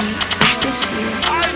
Is this you?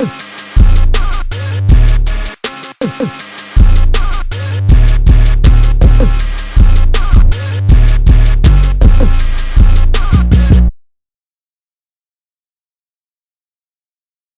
Uh.